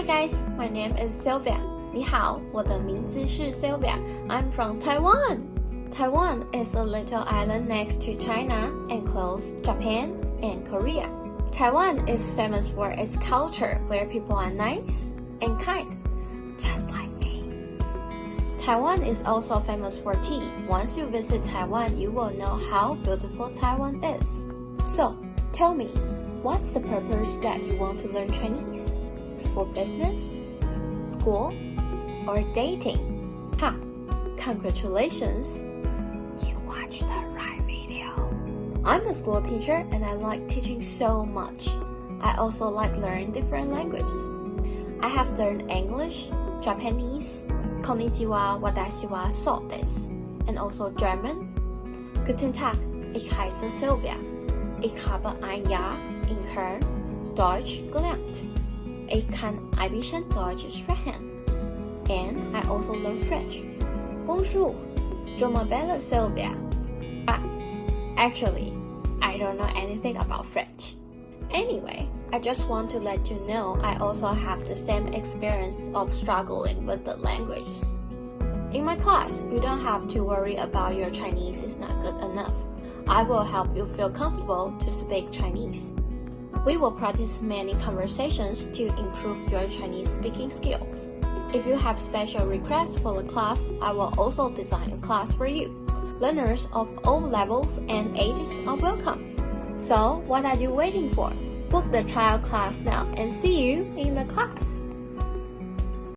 Hi guys, my name is Sylvia. 你好，我的名字是 Sylvia. I'm from Taiwan. Taiwan is a little island next to China and close Japan and Korea. Taiwan is famous for its culture where people are nice and kind, just like me. Taiwan is also famous for tea. Once you visit Taiwan, you will know how beautiful Taiwan is. So, tell me, what's the purpose that you want to learn Chinese? For business, school, or dating? Ha! Congratulations! You watched the right video. I'm a school teacher and I like teaching so much. I also like learning different languages. I have learned English, Japanese, Konnichiwa, Watashi wa so desu, and also German. Guten Tag, ich heiße Sylvia. Ich habe ein Jahr in Köln Deutsch gelernt. Ein bisschen Deutsch sprechen. And I also learn French. Bonjour, je m'appelle Sylvia. But actually, I don't know anything about French. Anyway, I just want to let you know I also have the same experience of struggling with the languages. In my class, you don't have to worry about your Chinese is not good enough. I will help you feel comfortable to speak Chinese. We will practice many conversations to improve your Chinese speaking skills. If you have special requests for the class, I will also design a class for you. Learners of all levels and ages are welcome. So, what are you waiting for? Book the trial class now and see you in the class.